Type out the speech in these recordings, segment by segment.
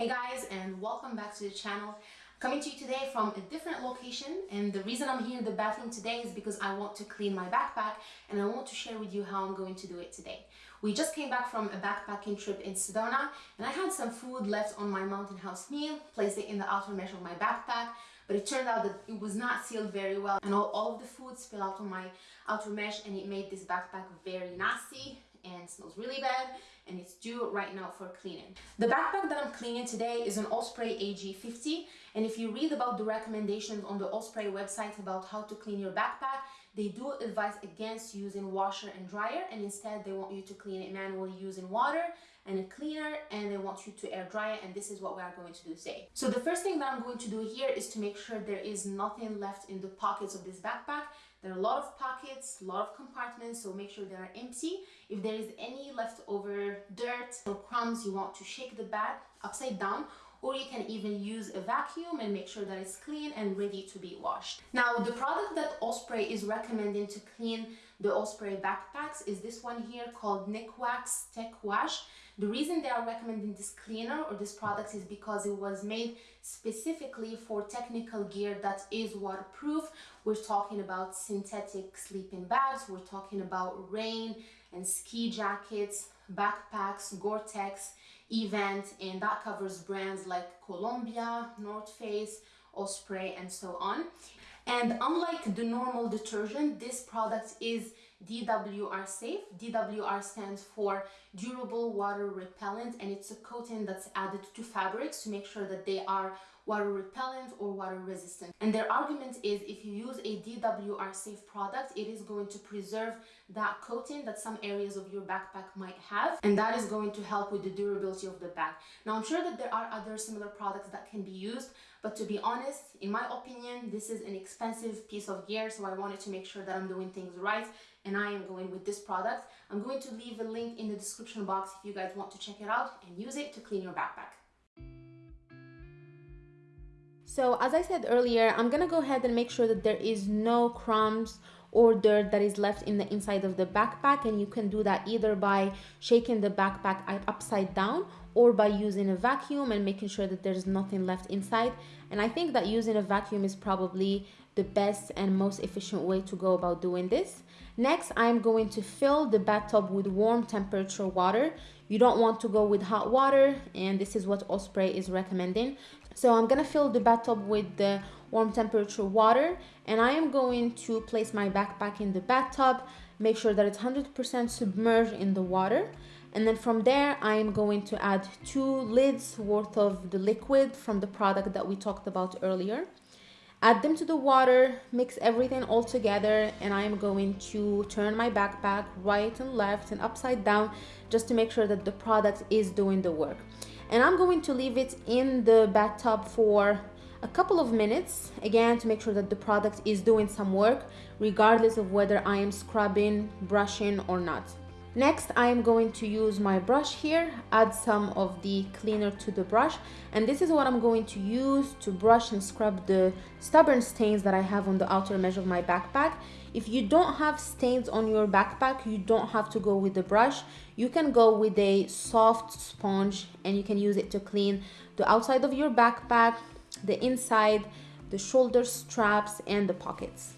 Hey guys and welcome back to the channel. Coming to you today from a different location and the reason I'm here in the bathroom today is because I want to clean my backpack and I want to share with you how I'm going to do it today. We just came back from a backpacking trip in Sedona and I had some food left on my mountain house meal, placed it in the outer mesh of my backpack but it turned out that it was not sealed very well and all, all of the food spilled out on my outer mesh and it made this backpack very nasty and smells really bad and it's due right now for cleaning. The backpack that I'm cleaning today is an Osprey AG50 and if you read about the recommendations on the Osprey website about how to clean your backpack, they do advise against using washer and dryer and instead they want you to clean it manually using water and a cleaner and they want you to air dry it and this is what we are going to do today. So the first thing that I'm going to do here is to make sure there is nothing left in the pockets of this backpack there are a lot of pockets, a lot of compartments, so make sure they are empty. If there is any leftover dirt or crumbs, you want to shake the bag upside down or you can even use a vacuum and make sure that it's clean and ready to be washed. Now, the product that Osprey is recommending to clean the Osprey backpacks is this one here called Nikwax Tech Wash. The reason they are recommending this cleaner or this product is because it was made specifically for technical gear that is waterproof. We're talking about synthetic sleeping bags, we're talking about rain and ski jackets, backpacks, Gore-Tex, eVent, and that covers brands like Columbia, North Face, Osprey, and so on. And unlike the normal detergent, this product is DWR safe. DWR stands for durable water repellent and it's a coating that's added to fabrics to make sure that they are water repellent or water resistant. And their argument is if you use a DWR safe product, it is going to preserve that coating that some areas of your backpack might have. And that is going to help with the durability of the bag. Now, I'm sure that there are other similar products that can be used, but to be honest, in my opinion, this is an expensive piece of gear. So I wanted to make sure that I'm doing things right and I am going with this product. I'm going to leave a link in the description box if you guys want to check it out and use it to clean your backpack. So as I said earlier, I'm gonna go ahead and make sure that there is no crumbs or dirt that is left in the inside of the backpack and you can do that either by shaking the backpack upside down or by using a vacuum and making sure that there's nothing left inside and I think that using a vacuum is probably the best and most efficient way to go about doing this. Next, I'm going to fill the bathtub with warm temperature water. You don't want to go with hot water and this is what Osprey is recommending. So I'm gonna fill the bathtub with the warm temperature water and I am going to place my backpack in the bathtub, make sure that it's 100% submerged in the water and then from there I am going to add two lids worth of the liquid from the product that we talked about earlier. Add them to the water mix everything all together and I am going to turn my backpack right and left and upside down just to make sure that the product is doing the work and I'm going to leave it in the bathtub for a couple of minutes again to make sure that the product is doing some work regardless of whether I am scrubbing brushing or not Next, I am going to use my brush here, add some of the cleaner to the brush, and this is what I'm going to use to brush and scrub the stubborn stains that I have on the outer mesh of my backpack. If you don't have stains on your backpack, you don't have to go with the brush. You can go with a soft sponge and you can use it to clean the outside of your backpack, the inside, the shoulder straps, and the pockets.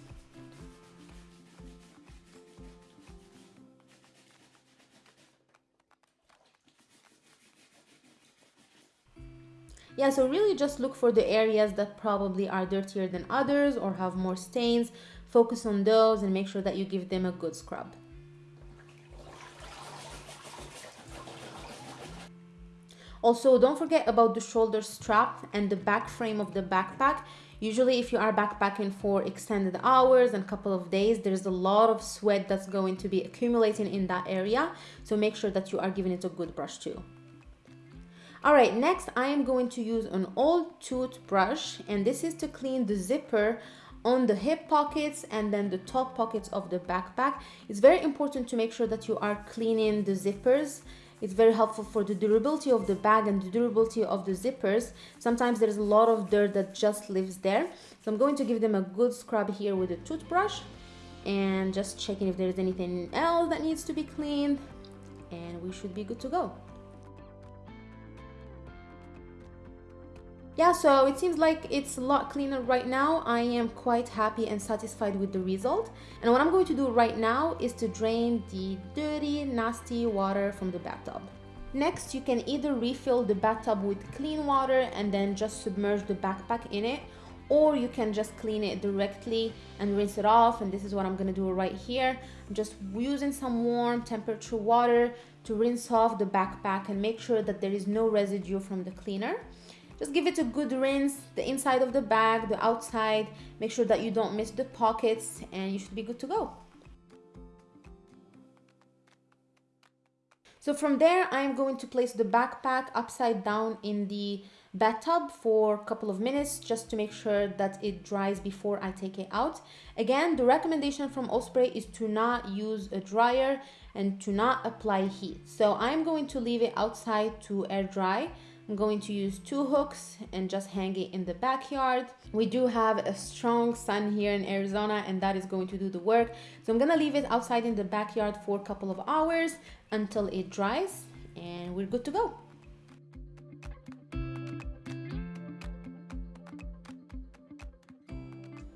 Yeah so really just look for the areas that probably are dirtier than others or have more stains. Focus on those and make sure that you give them a good scrub. Also don't forget about the shoulder strap and the back frame of the backpack. Usually if you are backpacking for extended hours and couple of days there's a lot of sweat that's going to be accumulating in that area. So make sure that you are giving it a good brush too all right, next I am going to use an old toothbrush and this is to clean the zipper on the hip pockets and then the top pockets of the backpack. It's very important to make sure that you are cleaning the zippers. It's very helpful for the durability of the bag and the durability of the zippers. Sometimes there's a lot of dirt that just lives there. So I'm going to give them a good scrub here with a toothbrush and just checking if there's anything else that needs to be cleaned and we should be good to go. Yeah so it seems like it's a lot cleaner right now. I am quite happy and satisfied with the result. And what i'm going to do right now is to drain the dirty nasty water from the bathtub. Next you can either refill the bathtub with clean water and then just submerge the backpack in it or you can just clean it directly and rinse it off. And this is what I'm gonna do right here. I'm just using some warm temperature water to rinse off the backpack and make sure that there is no residue from the cleaner just give it a good rinse, the inside of the bag, the outside. Make sure that you don't miss the pockets and you should be good to go. So from there, I'm going to place the backpack upside down in the bathtub for a couple of minutes just to make sure that it dries before I take it out. Again, the recommendation from Osprey is to not use a dryer and to not apply heat. So I'm going to leave it outside to air dry I'm going to use two hooks and just hang it in the backyard. We do have a strong sun here in Arizona and that is going to do the work. So I'm gonna leave it outside in the backyard for a couple of hours until it dries and we're good to go.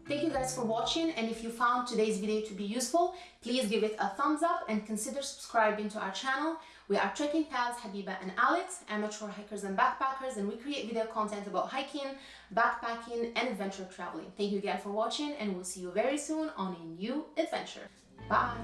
Thank you guys for watching and if you found today's video to be useful, please give it a thumbs up and consider subscribing to our channel. We are trekking pals Habiba and Alex, amateur hikers and backpackers and we create video content about hiking, backpacking and adventure traveling. Thank you again for watching and we'll see you very soon on a new adventure. Bye!